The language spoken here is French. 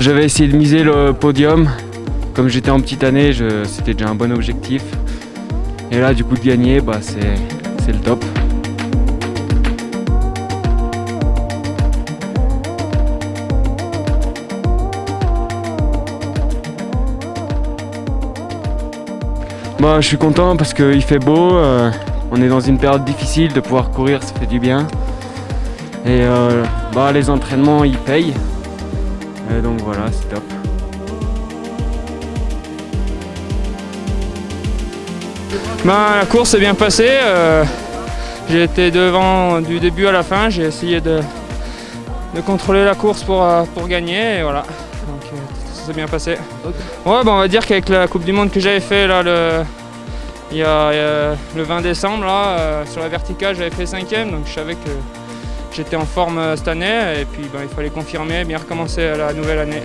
J'avais essayé de miser le podium. Comme j'étais en petite année, c'était déjà un bon objectif. Et là, du coup, de gagner, bah, c'est c'est le top. Bah, je suis content parce qu'il fait beau. euh, on est dans une période difficile, de pouvoir courir, ça fait du bien. Et euh, bah, les entraînements, ils payent. Et donc voilà, c'est top. Ben, la course s'est bien passée. euh, j'ai été devant du début à la fin. J'ai essayé de, de contrôler la course pour, euh, pour gagner. Et voilà. Donc, euh, ça s'est bien passé. Ouais, ben, on va dire qu'avec la Coupe du Monde que j'avais fait là, le, il y a, le 20 décembre, là, euh, sur la verticale, j'avais fait cinquième. Donc je savais que j'étais en forme euh, cette année. Et puis ben, il fallait confirmer, bien recommencer la nouvelle année.